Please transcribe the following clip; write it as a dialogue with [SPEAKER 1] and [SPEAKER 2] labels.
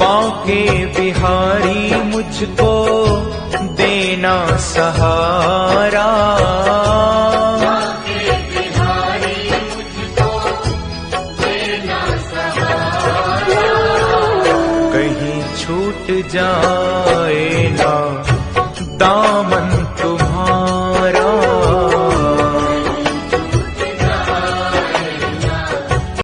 [SPEAKER 1] बांके बिहारी मुझको देना सहारा। कहीं छूट जाए ना